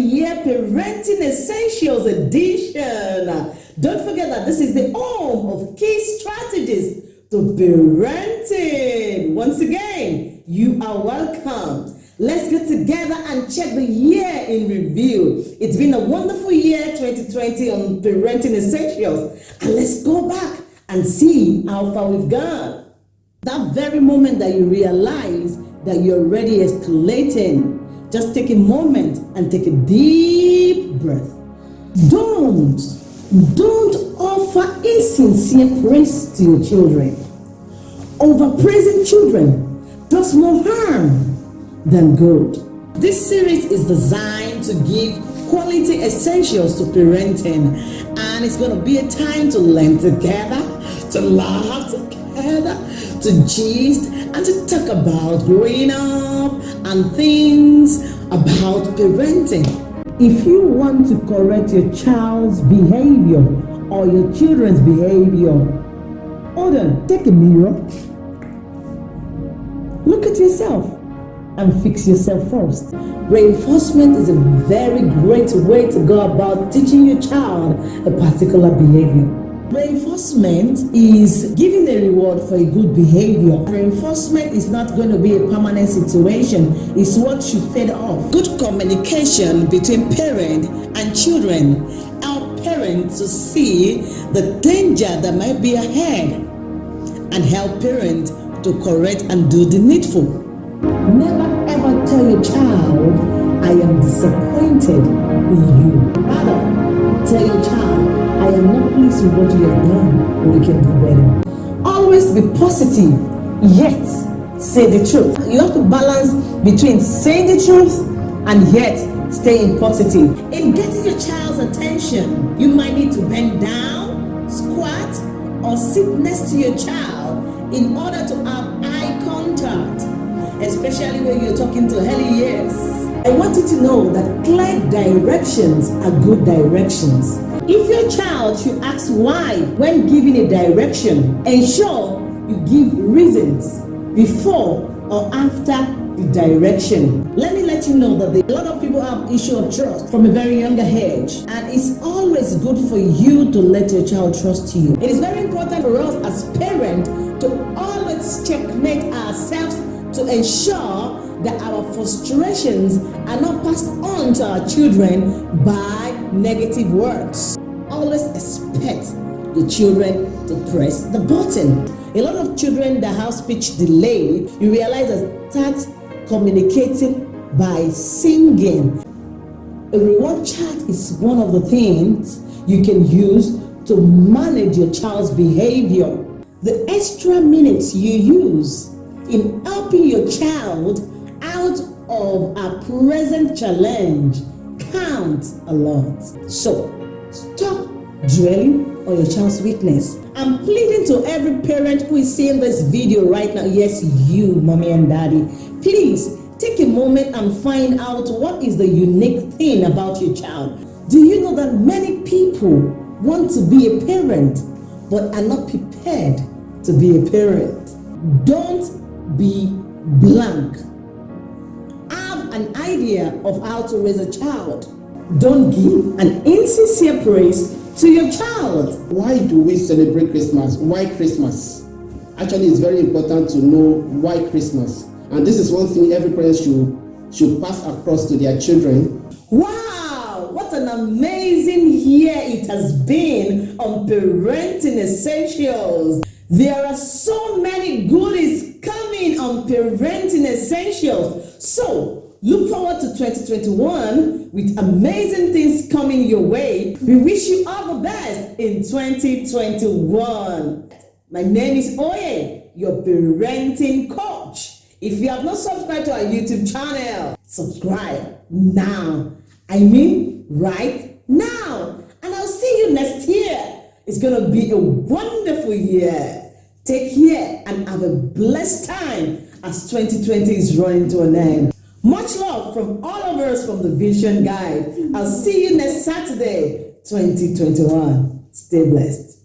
year Parenting Essentials Edition. Don't forget that this is the home of key strategies to parenting. Once again, you are welcome. Let's get together and check the year in review. It's been a wonderful year 2020 on Parenting Essentials. And let's go back and see how far we've gone. That very moment that you realize that you're already escalating, just take a moment and take a deep breath. Don't, don't offer insincere praise to your children. Overpraising children does more harm than good. This series is designed to give quality essentials to parenting, and it's going to be a time to learn together, to laugh to gist, and to talk about growing up and things about parenting. If you want to correct your child's behavior or your children's behavior, hold on, take a mirror, look at yourself and fix yourself first. Reinforcement is a very great way to go about teaching your child a particular behavior. Reinforcement is giving a reward for a good behavior. Reinforcement is not going to be a permanent situation. It's what should fed off. Good communication between parent and children help parents to see the danger that might be ahead and help parents to correct and do the needful. Never ever tell your child, I am disappointed in you. Pleased with what you have done, we can do better. Always be positive, yet say the truth. You have to balance between saying the truth and yet staying positive. In getting your child's attention, you might need to bend down, squat, or sit next to your child in order to have eye contact, especially when you're talking to early years. I want you to know that clear directions are good directions. If your child should ask why when giving a direction, ensure you give reasons before or after the direction. Let me let you know that a lot of people have issue of trust from a very younger age and it's always good for you to let your child trust you. It is very important for us as parents to always checkmate ourselves to ensure that our frustrations are not passed on to our children by negative words always expect the children to press the button. A lot of children that have speech delay, you realize that start communicating by singing. A reward chart is one of the things you can use to manage your child's behavior. The extra minutes you use in helping your child out of a present challenge counts a lot. So, stop dwelling on your child's weakness. I'm pleading to every parent who is seeing this video right now. Yes, you, mommy and daddy. Please take a moment and find out what is the unique thing about your child. Do you know that many people want to be a parent but are not prepared to be a parent? Don't be blank. An idea of how to raise a child. Don't give an insincere praise to your child. Why do we celebrate Christmas? Why Christmas? Actually, it's very important to know why Christmas. And this is one thing every parent should, should pass across to their children. Wow, what an amazing year it has been on Parenting Essentials. There are so many goodies coming on Parenting Essentials. So, Look forward to 2021 with amazing things coming your way. We wish you all the best in 2021. My name is Oye, your parenting coach. If you have not subscribed to our YouTube channel, subscribe now. I mean, right now. And I'll see you next year. It's going to be a wonderful year. Take care and have a blessed time as 2020 is running to an end. Much love from all of us from the Vision Guide. I'll see you next Saturday, 2021. Stay blessed.